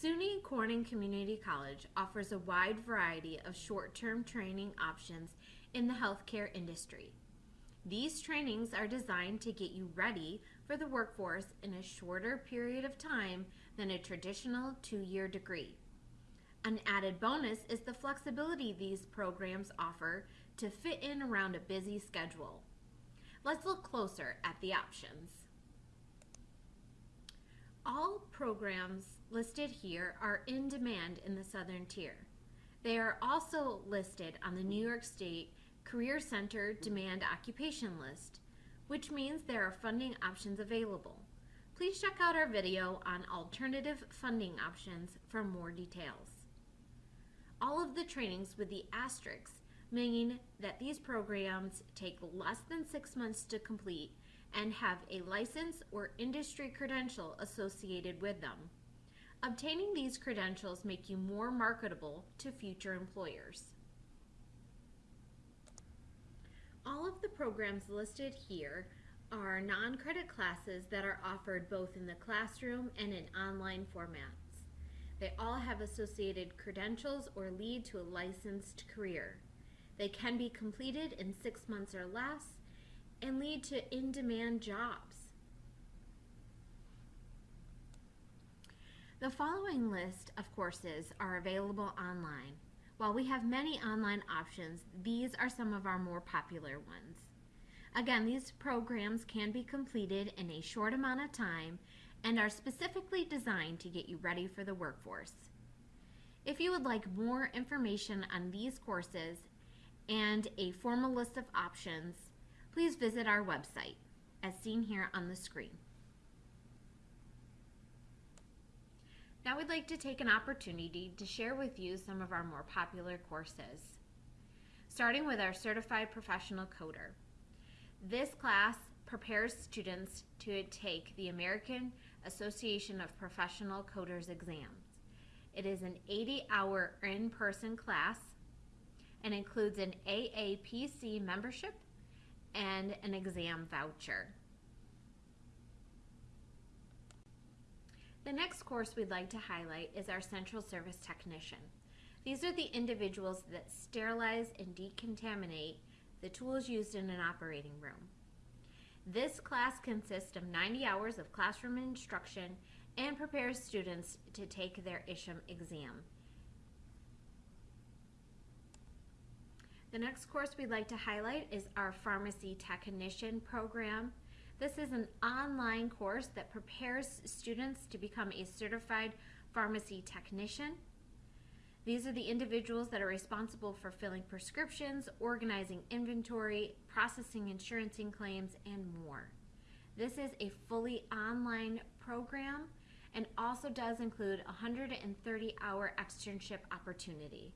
SUNY Corning Community College offers a wide variety of short term training options in the healthcare industry. These trainings are designed to get you ready for the workforce in a shorter period of time than a traditional two year degree. An added bonus is the flexibility these programs offer to fit in around a busy schedule. Let's look closer at the options. All programs listed here are in demand in the Southern Tier. They are also listed on the New York State Career Center Demand Occupation List, which means there are funding options available. Please check out our video on alternative funding options for more details. All of the trainings with the asterisks mean that these programs take less than six months to complete and have a license or industry credential associated with them. Obtaining these credentials make you more marketable to future employers. All of the programs listed here are non-credit classes that are offered both in the classroom and in online formats. They all have associated credentials or lead to a licensed career. They can be completed in six months or less and lead to in-demand jobs. The following list of courses are available online. While we have many online options, these are some of our more popular ones. Again, these programs can be completed in a short amount of time and are specifically designed to get you ready for the workforce. If you would like more information on these courses and a formal list of options, please visit our website as seen here on the screen. Now we'd like to take an opportunity to share with you some of our more popular courses. Starting with our Certified Professional Coder. This class prepares students to take the American Association of Professional Coders exams. It is an 80-hour in-person class and includes an AAPC membership and an exam voucher. The next course we'd like to highlight is our Central Service Technician. These are the individuals that sterilize and decontaminate the tools used in an operating room. This class consists of 90 hours of classroom instruction and prepares students to take their ISHM exam. The next course we'd like to highlight is our Pharmacy Technician program. This is an online course that prepares students to become a certified pharmacy technician. These are the individuals that are responsible for filling prescriptions, organizing inventory, processing insurance claims, and more. This is a fully online program and also does include a 130 hour externship opportunity.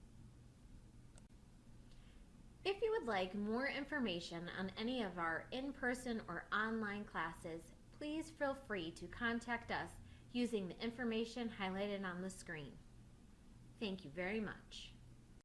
Would like more information on any of our in-person or online classes, please feel free to contact us using the information highlighted on the screen. Thank you very much.